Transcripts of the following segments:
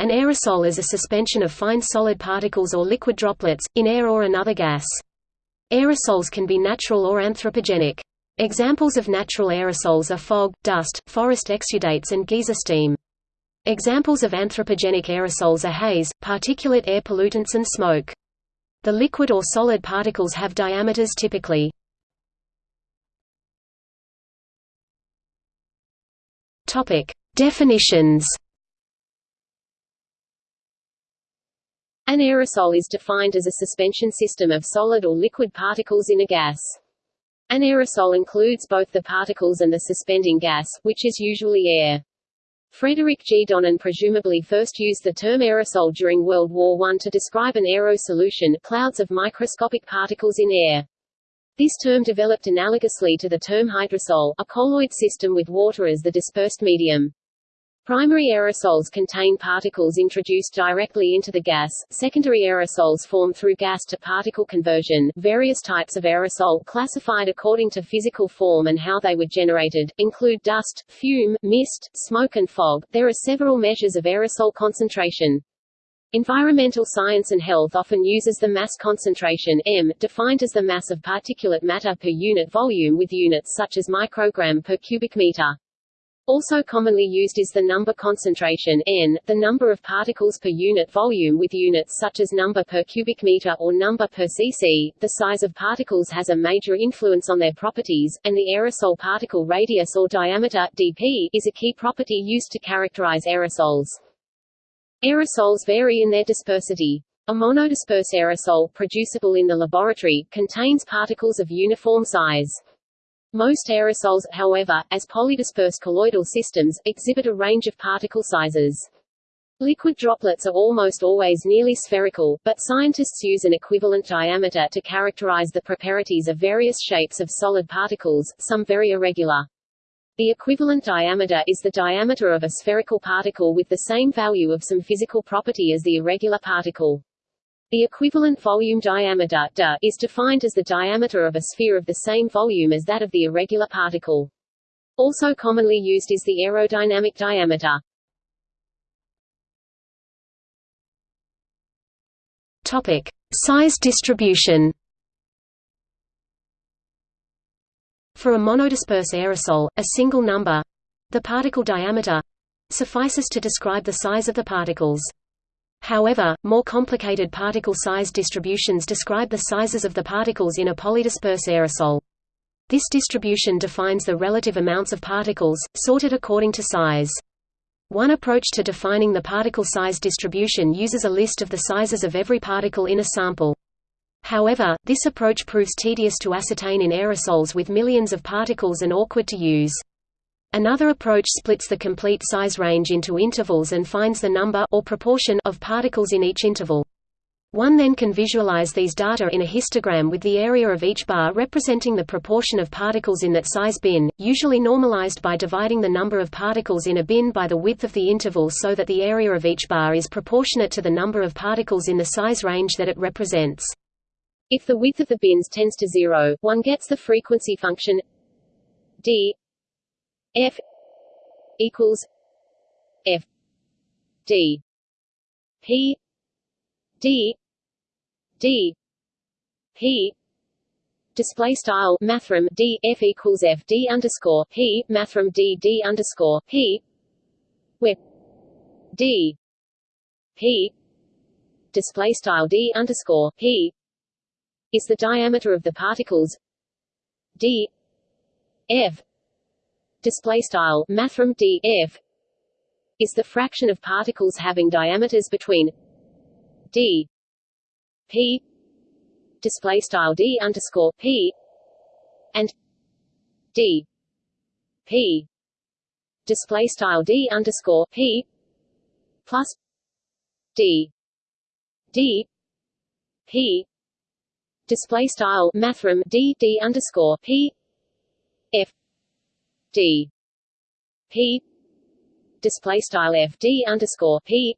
An aerosol is a suspension of fine solid particles or liquid droplets, in air or another gas. Aerosols can be natural or anthropogenic. Examples of natural aerosols are fog, dust, forest exudates and geyser steam. Examples of anthropogenic aerosols are haze, particulate air pollutants and smoke. The liquid or solid particles have diameters typically. Definitions. An aerosol is defined as a suspension system of solid or liquid particles in a gas. An aerosol includes both the particles and the suspending gas, which is usually air. Frederick G. Donnan presumably first used the term aerosol during World War I to describe an aero solution clouds of microscopic particles in air. This term developed analogously to the term hydrosol, a colloid system with water as the dispersed medium. Primary aerosols contain particles introduced directly into the gas, secondary aerosols form through gas-to-particle conversion. Various types of aerosol classified according to physical form and how they were generated, include dust, fume, mist, smoke and fog. There are several measures of aerosol concentration. Environmental science and health often uses the mass concentration m, defined as the mass of particulate matter per unit volume with units such as microgram per cubic meter. Also commonly used is the number concentration n, the number of particles per unit volume with units such as number per cubic meter or number per cc. The size of particles has a major influence on their properties, and the aerosol particle radius or diameter dp is a key property used to characterize aerosols. Aerosols vary in their dispersity. A monodisperse aerosol producible in the laboratory, contains particles of uniform size. Most aerosols, however, as polydisperse colloidal systems, exhibit a range of particle sizes. Liquid droplets are almost always nearly spherical, but scientists use an equivalent diameter to characterize the properties of various shapes of solid particles, some very irregular. The equivalent diameter is the diameter of a spherical particle with the same value of some physical property as the irregular particle. The equivalent volume diameter is defined as the diameter of a sphere of the same volume as that of the irregular particle. Also commonly used is the aerodynamic diameter. Topic: Size distribution. For a monodisperse aerosol, a single number, the particle diameter, suffices to describe the size of the particles. However, more complicated particle size distributions describe the sizes of the particles in a polydisperse aerosol. This distribution defines the relative amounts of particles, sorted according to size. One approach to defining the particle size distribution uses a list of the sizes of every particle in a sample. However, this approach proves tedious to ascertain in aerosols with millions of particles and awkward to use. Another approach splits the complete size range into intervals and finds the number or proportion of particles in each interval. One then can visualize these data in a histogram with the area of each bar representing the proportion of particles in that size bin, usually normalized by dividing the number of particles in a bin by the width of the interval so that the area of each bar is proportionate to the number of particles in the size range that it represents. If the width of the bins tends to zero, one gets the frequency function d F equals F D. P D D P display style mathrm D F equals F D underscore P mathrm D D underscore P where D P display style D underscore P is the diameter of the particles D F display style mathrm d f is the fraction of particles having diameters between d p display style d underscore p and d p display style d underscore p plus d d p display style mathrm d d underscore p f d. P. Display style f d underscore p.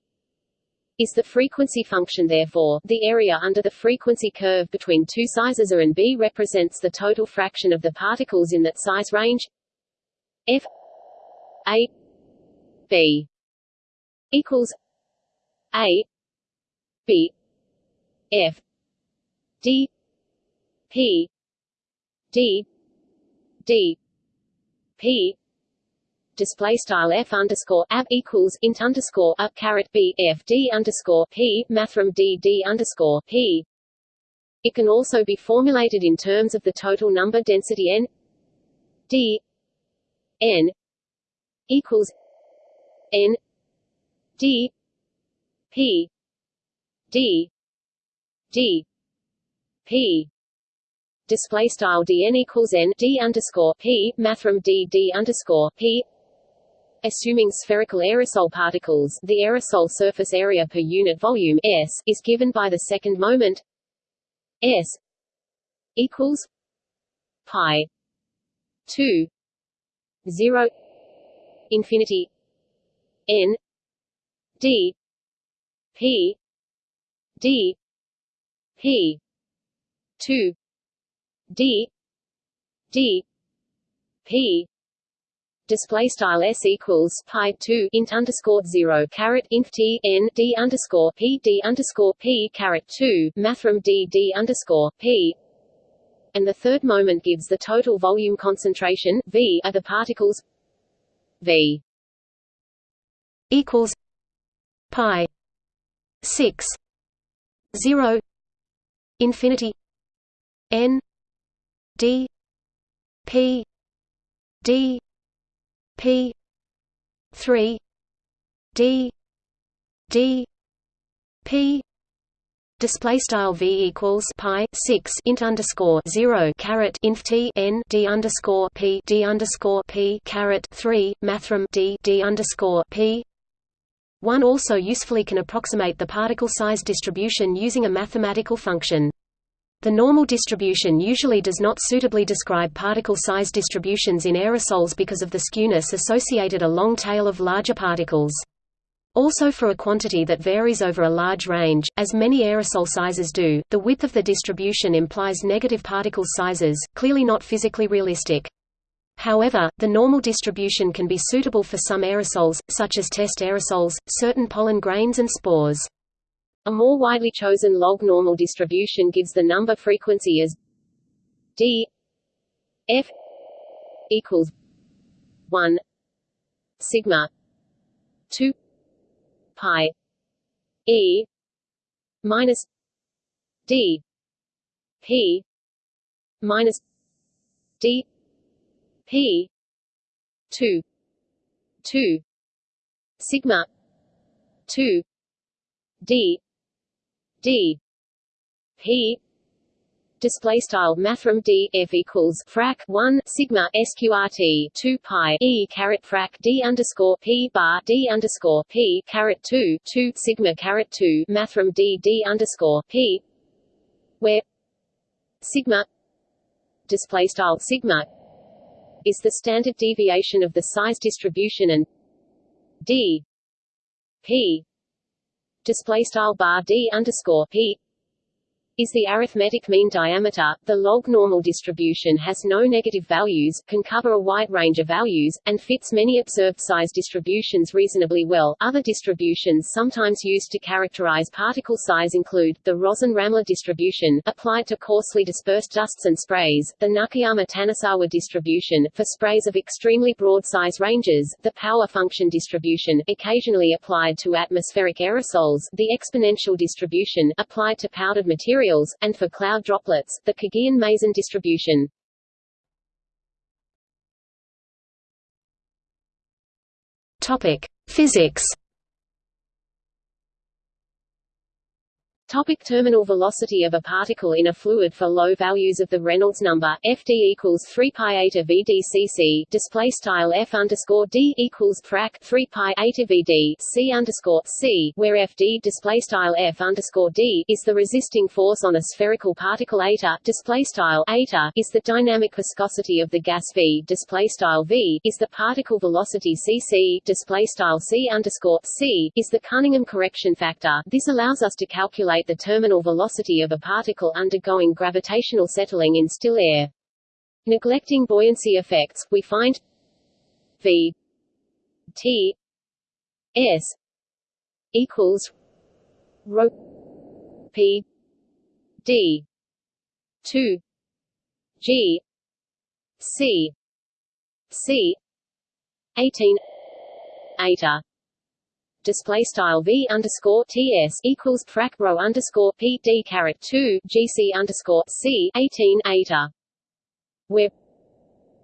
Is the frequency function therefore, the area under the frequency curve between two sizes A and B represents the total fraction of the particles in that size range. F a b equals A B F D P D D Display style f underscore ab equals int underscore up caret b f d underscore p mathrm d d underscore p. It can also be formulated in terms of the total number density n d n equals n d p d d p display style dn equals n d underscore p mathrm d d underscore p. Assuming spherical aerosol particles the aerosol surface area per unit volume S is given by the second moment S equals pi 2 0 infinity n d p d p 2 d d p display style s equals pi 2 int underscore 0 caret inf t n d underscore p d underscore p caret 2 mathrm d d underscore p. And the third moment gives the total volume concentration v of the particles v equals pi 6 0 infinity n d p d P three D D P. Display style v equals pi 6 int underscore 0 caret inf t n d underscore p d underscore p caret 3 mathrm d d underscore p. One also usefully can approximate the particle size distribution using a mathematical function the normal distribution usually does not suitably describe particle size distributions in aerosols because of the skewness associated a long tail of larger particles. Also for a quantity that varies over a large range, as many aerosol sizes do, the width of the distribution implies negative particle sizes, clearly not physically realistic. However, the normal distribution can be suitable for some aerosols, such as test aerosols, certain pollen grains and spores. A more widely chosen log normal distribution gives the number frequency as d f equals 1 sigma 2 pi e minus d p minus d p 2 2 sigma 2 d d. P. Display style mathrm d f equals frac 1 sigma sqrt 2 pi e caret frac d underscore p bar d underscore p caret 2 2 sigma caret 2 mathrm d d underscore p where sigma display style sigma is the standard deviation of the size distribution and d p display style bar d underscore p is the arithmetic mean diameter. The log normal distribution has no negative values, can cover a wide range of values, and fits many observed size distributions reasonably well. Other distributions sometimes used to characterize particle size include the Rosin-Rammler distribution, applied to coarsely dispersed dusts and sprays, the Nukiyama-Tanasawa distribution, for sprays of extremely broad size ranges, the power function distribution, occasionally applied to atmospheric aerosols, the exponential distribution, applied to powdered materials materials, and for cloud droplets, the Khrgian-Mazin distribution. Topic: Physics Topic terminal velocity of a particle in a fluid for low values of the Reynolds number FD equals 3 pi eta VDCC display style F underscore D equals frac 3 pi eta VD C underscore C where FD display style F underscore D is the resisting force on a spherical particle eta display style eta is the dynamic viscosity of the gas V display style V is the particle velocity CC display style C underscore C is the Cunningham correction factor. This allows us to calculate calculate the terminal velocity of a particle undergoing gravitational settling in still air. Neglecting buoyancy effects, we find v t s equals rho p d 2 g c c 18 eta display style v underscore ts equals frac rho underscore p d caret 2 gc underscore c 18 eta where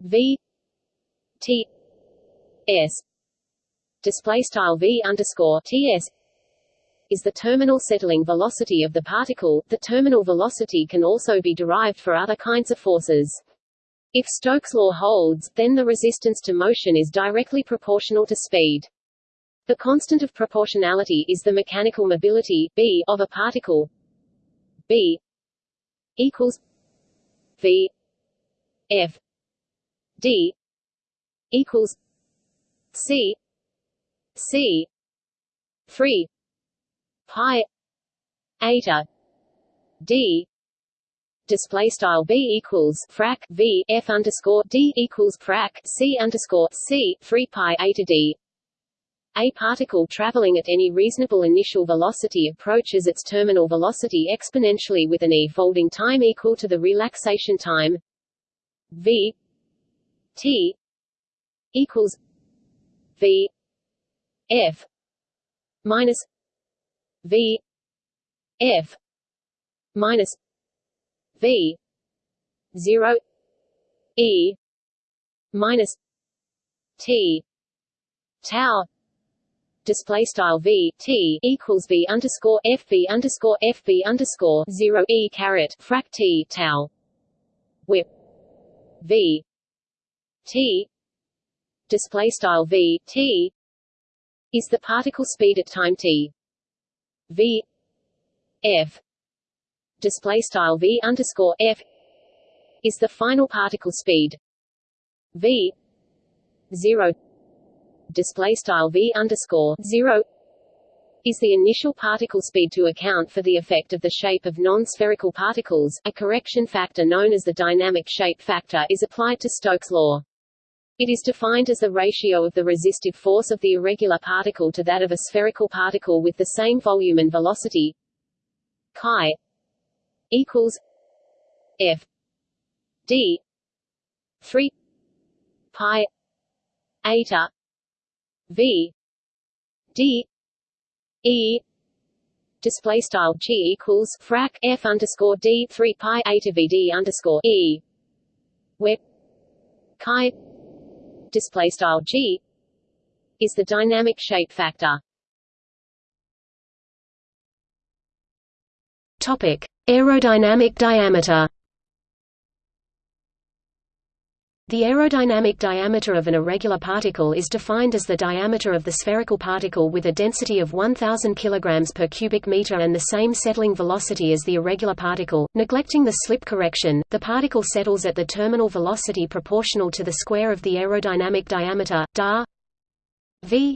v t s display style v underscore ts is the terminal settling velocity of the particle. The terminal velocity can also be derived for other kinds of forces. If Stokes' law holds, then the resistance to motion is directly proportional to speed. The constant of proportionality is the mechanical mobility b of a particle. B equals v f d equals c c 3 pi eta d. Display style b equals frac v f underscore d equals frac c underscore c 3 pi eta d a particle traveling at any reasonable initial velocity approaches its terminal velocity exponentially with an e folding time equal to the relaxation time v t equals v f minus v f minus v 0 e minus t tau display style v t equals v underscore f v underscore f v underscore 0 e caret frac t tau. Where v. T. Display style v t. Is the particle speed at time t. V. F. Display style v underscore f. Is the final particle speed. V. Zero display style v underscore zero is the initial particle speed to account for the effect of the shape of non-spherical particles. A correction factor known as the dynamic shape factor is applied to Stokes' law. It is defined as the ratio of the resistive force of the irregular particle to that of a spherical particle with the same volume and velocity chi equals f d 3 pi eta v d e display style g equals frac f underscore d 3 pi eta v d underscore e where chi display style g is the dynamic shape factor. Topic: Aerodynamic diameter. The aerodynamic diameter of an irregular particle is defined as the diameter of the spherical particle with a density of 1000 kg per cubic meter and the same settling velocity as the irregular particle. Neglecting the slip correction, the particle settles at the terminal velocity proportional to the square of the aerodynamic diameter, da v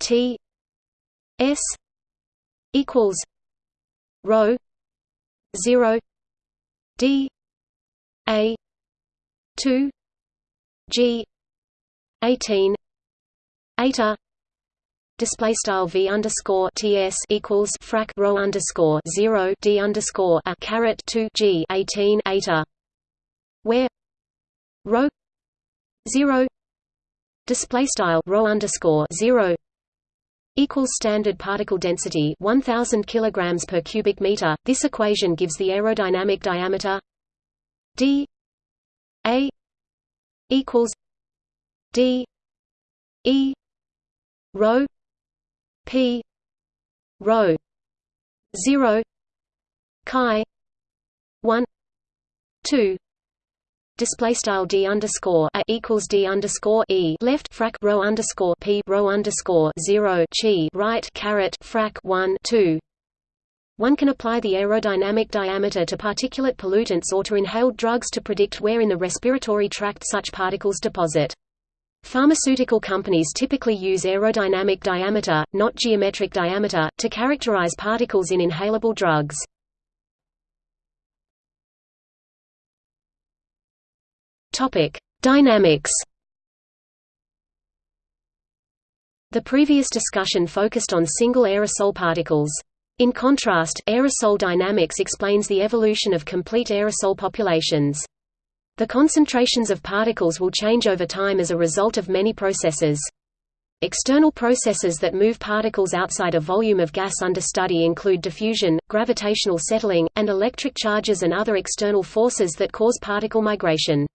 t s equals rho 0 d a 2 G 18 eta display style v underscore ts equals frac rho underscore 0 d underscore a caret 2 g 18 eta where rho 0 display style rho underscore 0 equals standard particle density 1000 kilograms per cubic meter. This equation gives the aerodynamic diameter d a equals D E rho P rho zero chi one two display style d underscore a equals d underscore e left frac rho underscore p rho underscore zero chi right caret frac one two one can apply the aerodynamic diameter to particulate pollutants or to inhaled drugs to predict where in the respiratory tract such particles deposit. Pharmaceutical companies typically use aerodynamic diameter, not geometric diameter, to characterize particles in inhalable drugs. Topic: Dynamics. The previous discussion focused on single aerosol particles. In contrast, aerosol dynamics explains the evolution of complete aerosol populations. The concentrations of particles will change over time as a result of many processes. External processes that move particles outside a volume of gas under study include diffusion, gravitational settling, and electric charges and other external forces that cause particle migration.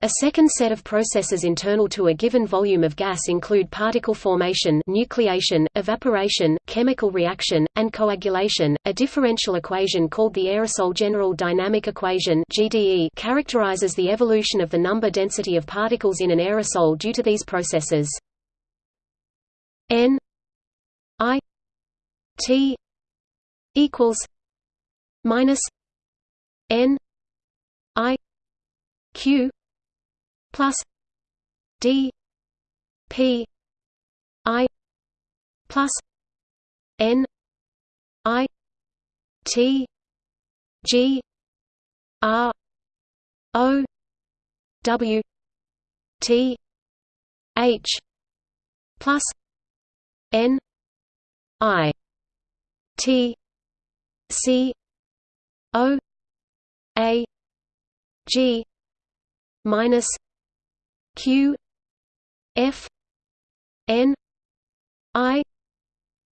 A second set of processes internal to a given volume of gas include particle formation, nucleation, evaporation, chemical reaction, and coagulation. A differential equation called the aerosol general dynamic equation (GDE) characterizes the evolution of the number density of particles in an aerosol due to these processes. N I T equals minus N I Q plus D P I plus N I T G R O W T H plus N I T C O A G minus q f n i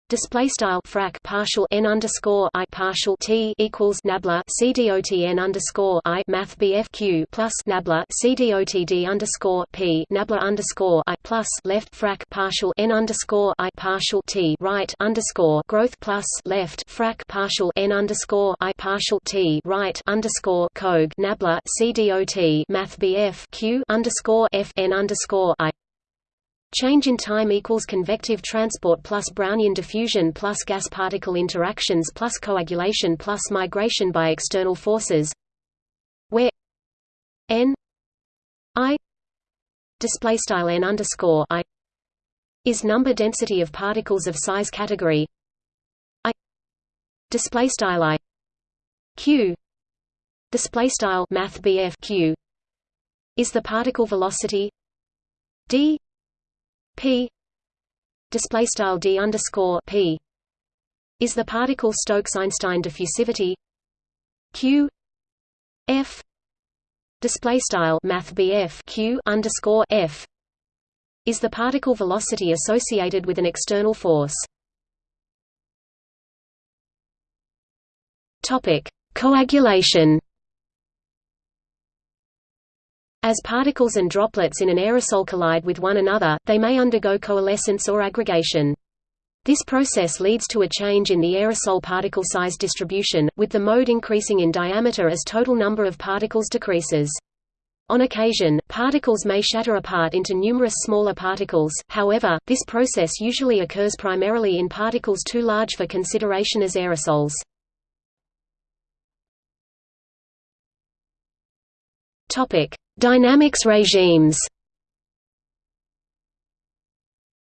Display style frac partial n underscore i partial t equals nabla c dot n underscore i math q plus nabla c dot d underscore p nabla underscore i plus left frac partial n underscore i partial t right underscore growth plus left frac partial n underscore i partial t right underscore cog nabla c dot math bf q underscore f n underscore i Change in time equals convective transport plus Brownian diffusion plus gas particle interactions plus coagulation plus migration by external forces where n i display style n underscore i is number density of particles of size category i display style i q display style math q is the particle velocity d p display style d underscore p is the particle Stokes-Einstein diffusivity q f display style math q underscore f is the particle velocity associated with an external force. Topic: Coagulation. As particles and droplets in an aerosol collide with one another, they may undergo coalescence or aggregation. This process leads to a change in the aerosol particle size distribution, with the mode increasing in diameter as total number of particles decreases. On occasion, particles may shatter apart into numerous smaller particles, however, this process usually occurs primarily in particles too large for consideration as aerosols. Topic: Dynamics regimes.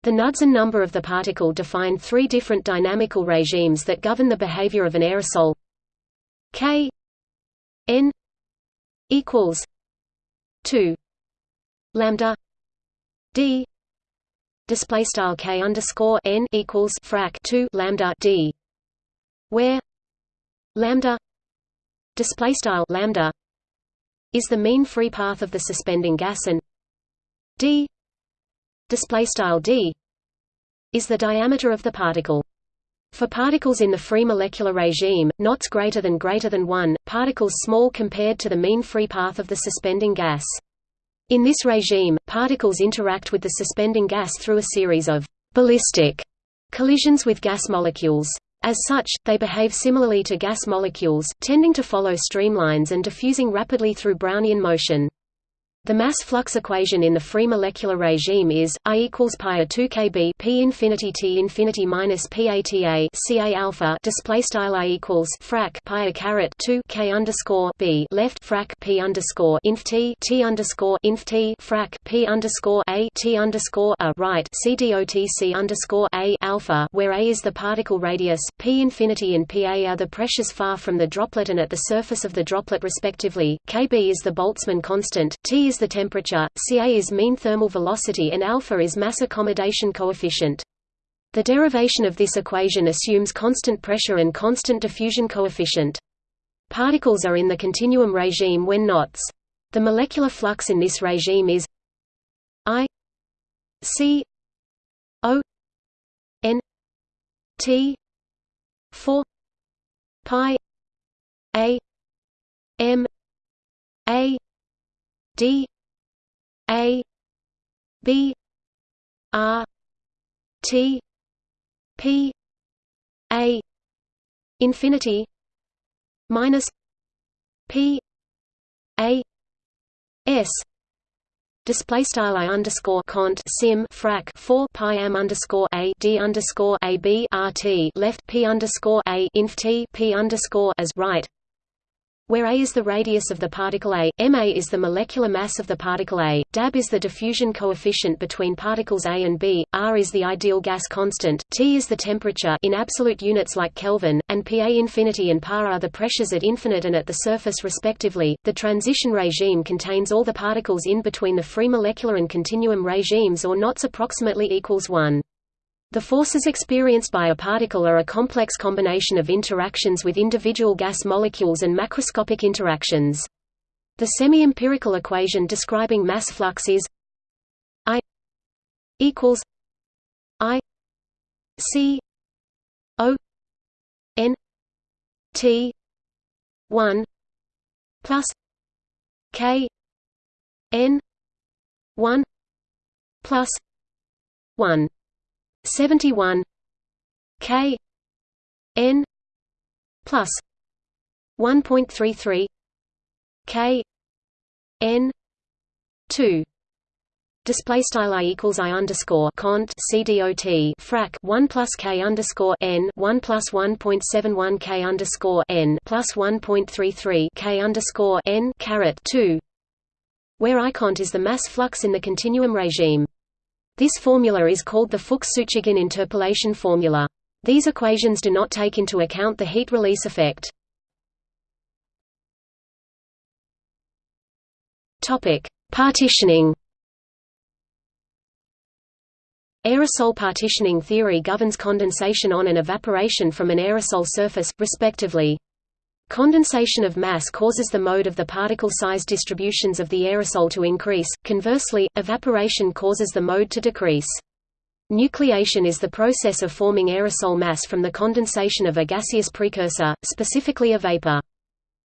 The Knudsen number of the particle define three different dynamical regimes that govern the behavior of an aerosol. K n equals 2 lambda d display style k underscore n equals frac 2 lambda d where lambda display style lambda is the mean free path of the suspending gas and d display style d is the diameter of the particle. For particles in the free molecular regime, knots greater than greater than 1, particles small compared to the mean free path of the suspending gas. In this regime, particles interact with the suspending gas through a series of ballistic collisions with gas molecules. As such, they behave similarly to gas molecules, tending to follow streamlines and diffusing rapidly through Brownian motion. The mass flux equation in the free molecular regime is I equals pi a 2 kb p infinity t infinity minus pata ca alpha display style I equals frac pi a caret 2 k underscore b left frac p underscore inf t t underscore inf t frac p underscore a t underscore a right c dot c underscore a alpha where a is the particle radius p infinity and pa are the pressures far from the droplet and at the surface of the droplet respectively. kb is the Boltzmann constant, t is is the temperature, Ca is mean thermal velocity and alpha is mass accommodation coefficient. The derivation of this equation assumes constant pressure and constant diffusion coefficient. Particles are in the continuum regime when knots. The molecular flux in this regime is I C O N T 4 pi A M A D A B R T P A infinity minus P A S. Display style i underscore cont sim frac four pi m underscore a d underscore a b r t left p underscore a inf t p underscore as right where a is the radius of the particle A, ma is the molecular mass of the particle A, dab is the diffusion coefficient between particles A and B, R is the ideal gas constant, T is the temperature in absolute units like Kelvin, and Pa infinity and Pa are the pressures at infinite and at the surface respectively. The transition regime contains all the particles in between the free molecular and continuum regimes or knots approximately equals 1. The forces experienced by a particle are a complex combination of interactions with individual gas molecules and macroscopic interactions. The semi-empirical equation describing mass flux is I equals I C O N T one plus K N one plus one 71 K N plus 1.33 K N 2 Display style i equals i underscore cont c dot frac one plus k underscore n one plus one point seven one k underscore n plus one point three three k underscore n caret two, where I cont is the mass flux in the continuum regime. This formula is called the Fuchs-Sutugin interpolation formula. These equations do not take into account the heat release effect. Topic: Partitioning. Aerosol partitioning theory governs condensation on and evaporation from an aerosol surface, respectively. Condensation of mass causes the mode of the particle size distributions of the aerosol to increase, conversely, evaporation causes the mode to decrease. Nucleation is the process of forming aerosol mass from the condensation of a gaseous precursor, specifically a vapor.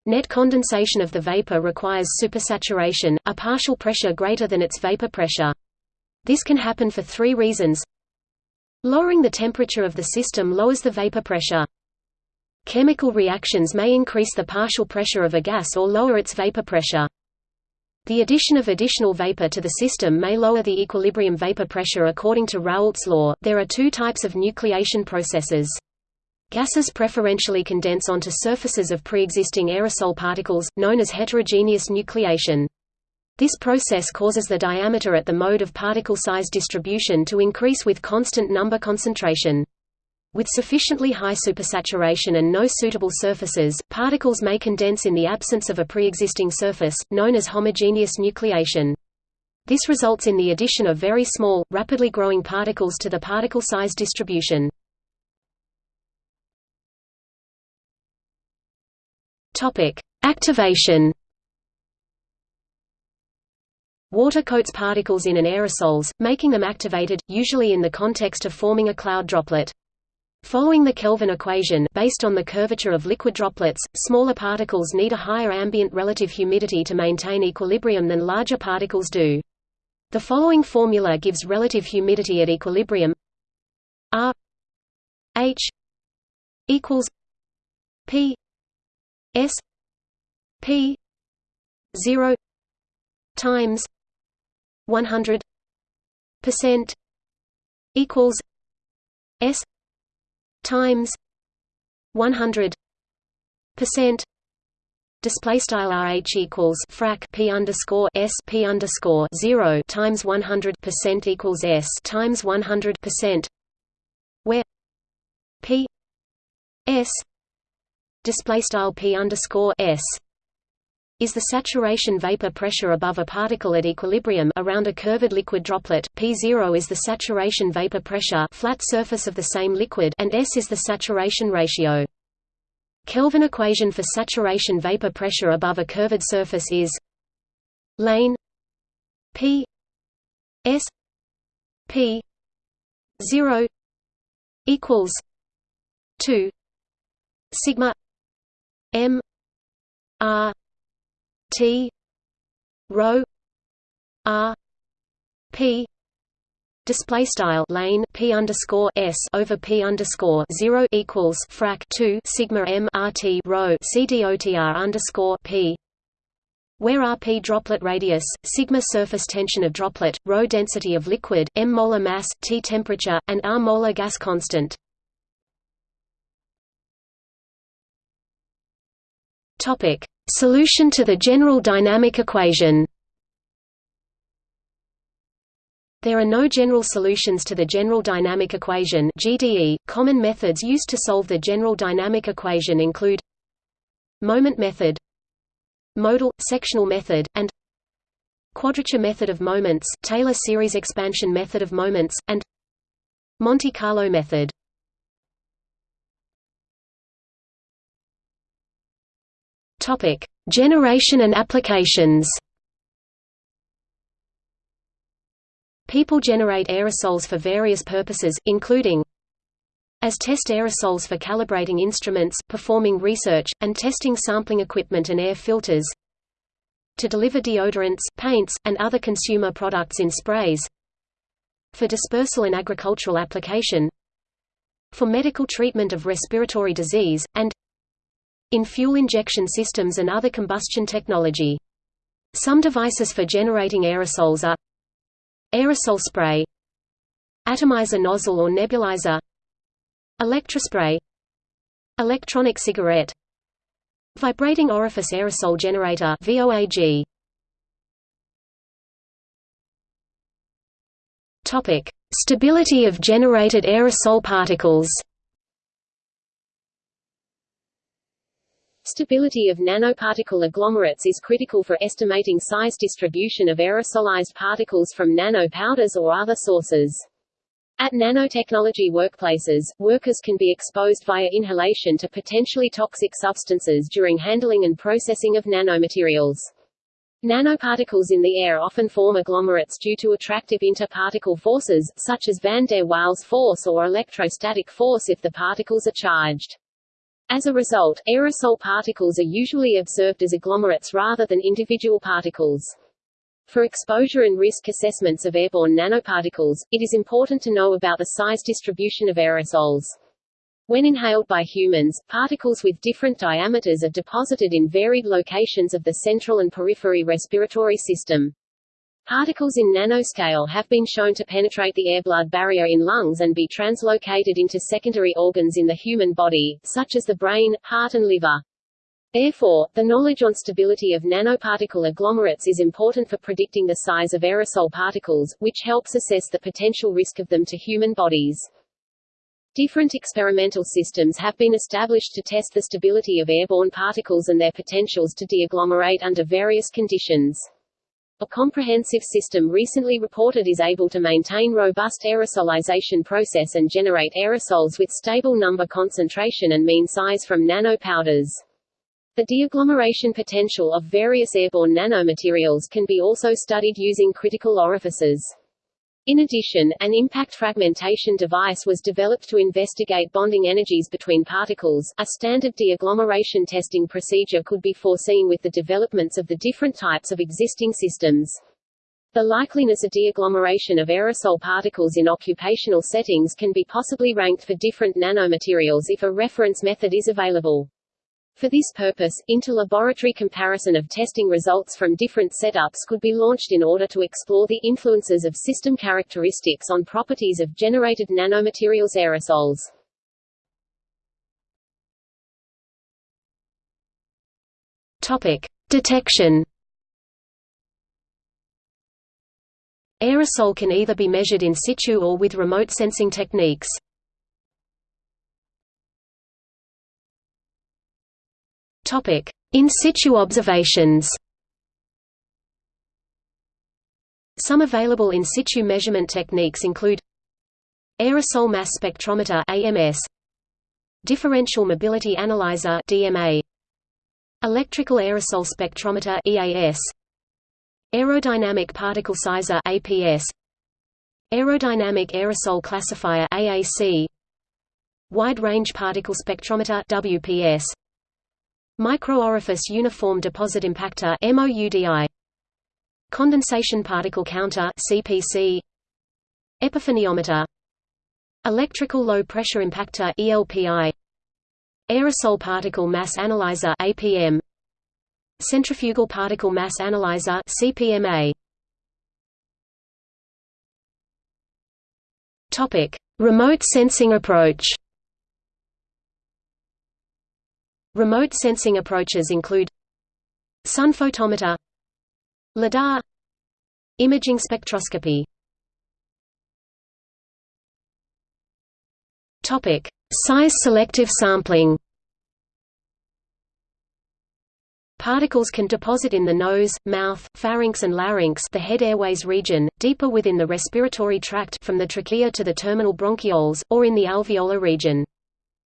Net condensation of the vapor requires supersaturation, a partial pressure greater than its vapor pressure. This can happen for three reasons. Lowering the temperature of the system lowers the vapor pressure. Chemical reactions may increase the partial pressure of a gas or lower its vapor pressure. The addition of additional vapor to the system may lower the equilibrium vapor pressure according to Raoult's law. There are two types of nucleation processes. Gases preferentially condense onto surfaces of pre-existing aerosol particles, known as heterogeneous nucleation. This process causes the diameter at the mode of particle size distribution to increase with constant number concentration. With sufficiently high supersaturation and no suitable surfaces, particles may condense in the absence of a pre-existing surface, known as homogeneous nucleation. This results in the addition of very small, rapidly growing particles to the particle size distribution. Activation Water coats particles in an aerosols, making them activated, usually in the context of forming a cloud droplet. Following the Kelvin equation based on the curvature of liquid droplets, smaller particles need a higher ambient relative humidity to maintain equilibrium than larger particles do. The following formula gives relative humidity at equilibrium R H equals P S P zero times one hundred percent equals S times 100 percent display style rh equals frac p underscore s p underscore zero times 100 percent equals s times 100 percent where p s display style p underscore s is the saturation vapor pressure above a particle at equilibrium around a curved liquid droplet, P0 is the saturation vapor pressure flat surface of the same liquid and S is the saturation ratio. Kelvin equation for saturation vapor pressure above a curved surface is lane P S P 0 equals 2 sigma M R T. Rho R. P. Display style. Lane. P underscore s over p underscore zero equals frac 2 sigma m rt rho c dotr underscore p. Where rp droplet radius, sigma surface tension of droplet, rho density of liquid, m molar mass, t temperature, and r molar gas constant. Topic: Solution to the general dynamic equation. There are no general solutions to the general dynamic equation (GDE). Common methods used to solve the general dynamic equation include moment method, modal sectional method, and quadrature method of moments, Taylor series expansion method of moments, and Monte Carlo method. Topic: Generation and applications. People generate aerosols for various purposes, including as test aerosols for calibrating instruments, performing research, and testing sampling equipment and air filters to deliver deodorants, paints, and other consumer products in sprays for dispersal in agricultural application for medical treatment of respiratory disease, and in fuel injection systems and other combustion technology. Some devices for generating aerosols are aerosol spray, atomizer nozzle or nebulizer, electrospray, electronic cigarette, vibrating orifice aerosol generator (VOAG). Topic: Stability of generated aerosol particles. Stability of nanoparticle agglomerates is critical for estimating size distribution of aerosolized particles from nanopowders or other sources. At nanotechnology workplaces, workers can be exposed via inhalation to potentially toxic substances during handling and processing of nanomaterials. Nanoparticles in the air often form agglomerates due to attractive interparticle forces, such as van der Waals force or electrostatic force if the particles are charged. As a result, aerosol particles are usually observed as agglomerates rather than individual particles. For exposure and risk assessments of airborne nanoparticles, it is important to know about the size distribution of aerosols. When inhaled by humans, particles with different diameters are deposited in varied locations of the central and periphery respiratory system. Particles in nanoscale have been shown to penetrate the air-blood barrier in lungs and be translocated into secondary organs in the human body, such as the brain, heart and liver. Therefore, the knowledge on stability of nanoparticle agglomerates is important for predicting the size of aerosol particles, which helps assess the potential risk of them to human bodies. Different experimental systems have been established to test the stability of airborne particles and their potentials to deagglomerate under various conditions. A comprehensive system recently reported is able to maintain robust aerosolization process and generate aerosols with stable number concentration and mean size from nanopowders. The deagglomeration potential of various airborne nanomaterials can be also studied using critical orifices. In addition, an impact fragmentation device was developed to investigate bonding energies between particles. A standard deagglomeration testing procedure could be foreseen with the developments of the different types of existing systems. The likeliness of deagglomeration of aerosol particles in occupational settings can be possibly ranked for different nanomaterials if a reference method is available. For this purpose, inter-laboratory comparison of testing results from different setups could be launched in order to explore the influences of system characteristics on properties of generated nanomaterials aerosols. Topic: Detection. Aerosol can either be measured in situ or with remote sensing techniques. Topic: In situ observations. Some available in situ measurement techniques include Aerosol mass spectrometer AMS Differential mobility analyzer DMA Electrical aerosol spectrometer EAS Aerodynamic particle sizer APS Aerodynamic aerosol classifier AAC Wide range particle spectrometer WPS Microorifice uniform deposit impactor MOUDI Condensation particle counter CPC Epiphaniometer Electrical low pressure impactor ELPI Aerosol particle mass analyzer APM Centrifugal particle mass analyzer CPMA Topic. Remote sensing approach Remote sensing approaches include Sun photometer LIDAR Imaging spectroscopy Topic: Size selective sampling. Particles can deposit in the nose, mouth, pharynx and larynx the head airways region, deeper within the respiratory tract from the trachea to the terminal bronchioles, or in the alveolar region.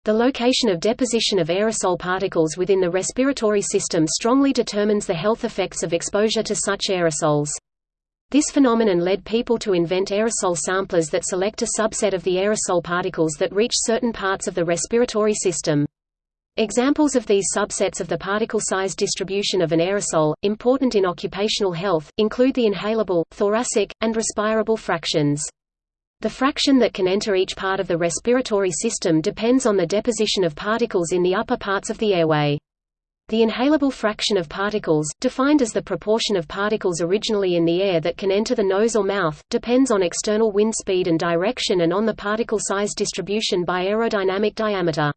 The location of deposition of aerosol particles within the respiratory system strongly determines the health effects of exposure to such aerosols. This phenomenon led people to invent aerosol samplers that select a subset of the aerosol particles that reach certain parts of the respiratory system. Examples of these subsets of the particle size distribution of an aerosol, important in occupational health, include the inhalable, thoracic, and respirable fractions. The fraction that can enter each part of the respiratory system depends on the deposition of particles in the upper parts of the airway. The inhalable fraction of particles, defined as the proportion of particles originally in the air that can enter the nose or mouth, depends on external wind speed and direction and on the particle size distribution by aerodynamic diameter.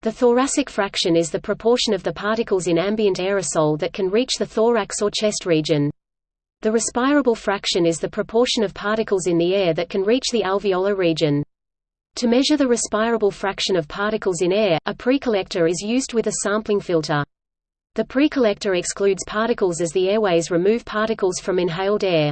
The thoracic fraction is the proportion of the particles in ambient aerosol that can reach the thorax or chest region. The respirable fraction is the proportion of particles in the air that can reach the alveolar region. To measure the respirable fraction of particles in air, a precollector is used with a sampling filter. The precollector excludes particles as the airways remove particles from inhaled air.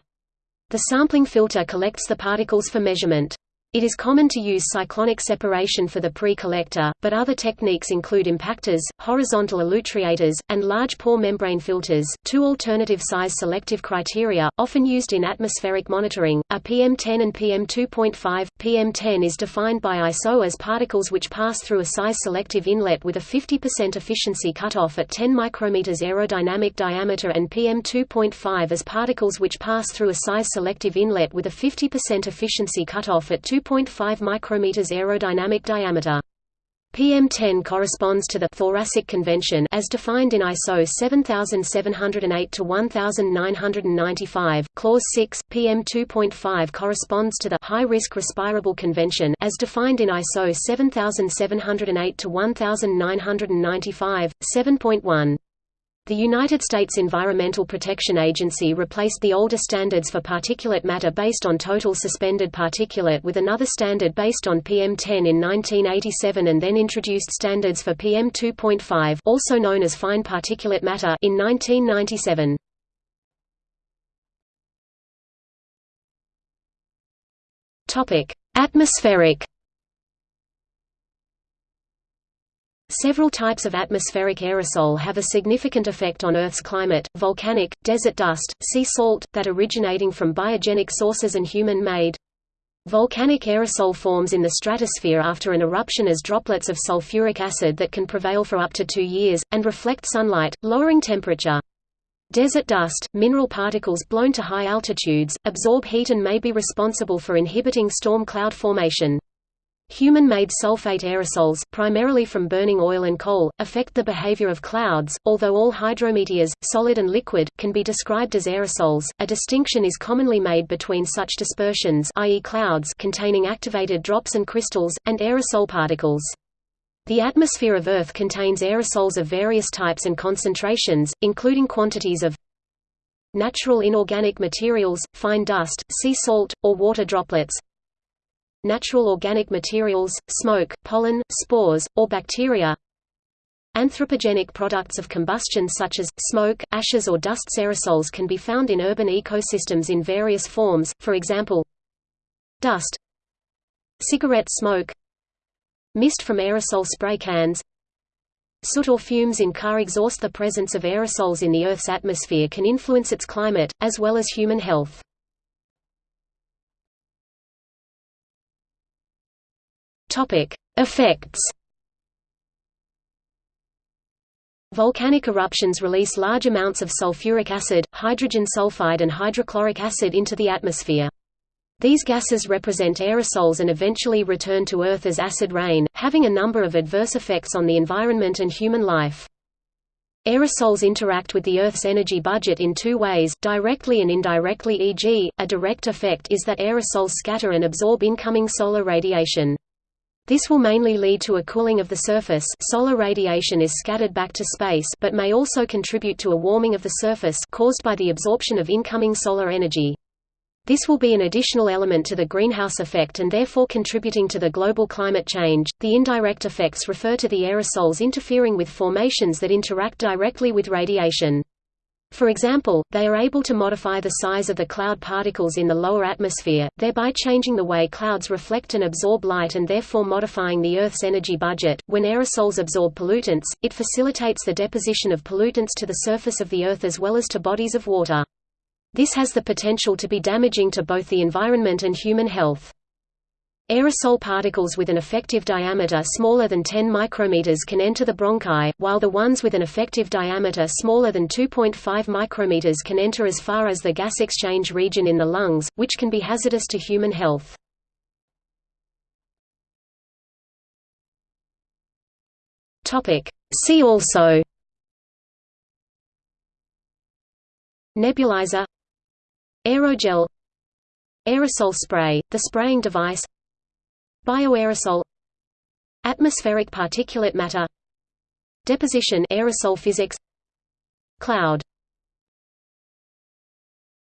The sampling filter collects the particles for measurement. It is common to use cyclonic separation for the pre-collector, but other techniques include impactors, horizontal elutriators, and large pore membrane filters. Two alternative size selective criteria, often used in atmospheric monitoring, are PM10 and PM2.5. PM10 is defined by ISO as particles which pass through a size selective inlet with a 50% efficiency cutoff at 10 micrometers aerodynamic diameter and PM2.5 as particles which pass through a size selective inlet with a 50% efficiency cutoff at 2 2.5 micrometers aerodynamic diameter. PM10 corresponds to the thoracic convention as defined in ISO 7708 to 1995. Clause 6 PM2.5 corresponds to the high risk respirable convention as defined in ISO 7708 to 1995. 7.1 the United States Environmental Protection Agency replaced the older standards for particulate matter based on total suspended particulate with another standard based on PM10 in 1987 and then introduced standards for PM2.5 also known as fine particulate matter in 1997. Topic: Atmospheric Several types of atmospheric aerosol have a significant effect on Earth's climate, volcanic, desert dust, sea salt, that originating from biogenic sources and human-made. Volcanic aerosol forms in the stratosphere after an eruption as droplets of sulfuric acid that can prevail for up to two years, and reflect sunlight, lowering temperature. Desert dust, mineral particles blown to high altitudes, absorb heat and may be responsible for inhibiting storm cloud formation. Human-made sulfate aerosols, primarily from burning oil and coal, affect the behavior of clouds, although all hydrometeors, solid and liquid, can be described as aerosols. A distinction is commonly made between such dispersions i.e. clouds containing activated drops and crystals, and aerosol particles. The atmosphere of Earth contains aerosols of various types and concentrations, including quantities of natural inorganic materials, fine dust, sea salt, or water droplets, natural organic materials, smoke, pollen, spores, or bacteria. Anthropogenic products of combustion such as, smoke, ashes or dust aerosols can be found in urban ecosystems in various forms, for example dust cigarette smoke mist from aerosol spray cans. Soot or fumes in car exhaust. The presence of aerosols in the Earth's atmosphere can influence its climate, as well as human health. Effects Volcanic eruptions release large amounts of sulfuric acid, hydrogen sulfide and hydrochloric acid into the atmosphere. These gases represent aerosols and eventually return to Earth as acid rain, having a number of adverse effects on the environment and human life. Aerosols interact with the Earth's energy budget in two ways, directly and indirectly e.g., a direct effect is that aerosols scatter and absorb incoming solar radiation. This will mainly lead to a cooling of the surface solar radiation is scattered back to space but may also contribute to a warming of the surface caused by the absorption of incoming solar energy. This will be an additional element to the greenhouse effect and therefore contributing to the global climate change. The indirect effects refer to the aerosols interfering with formations that interact directly with radiation. For example, they are able to modify the size of the cloud particles in the lower atmosphere, thereby changing the way clouds reflect and absorb light and therefore modifying the Earth's energy budget. When aerosols absorb pollutants, it facilitates the deposition of pollutants to the surface of the Earth as well as to bodies of water. This has the potential to be damaging to both the environment and human health. Aerosol particles with an effective diameter smaller than 10 micrometers can enter the bronchi, while the ones with an effective diameter smaller than 2.5 micrometers can enter as far as the gas exchange region in the lungs, which can be hazardous to human health. See also. Nebulizer. Aerogel. Aerosol spray, the spraying device Bioaerosol Atmospheric particulate matter Deposition aerosol physics Cloud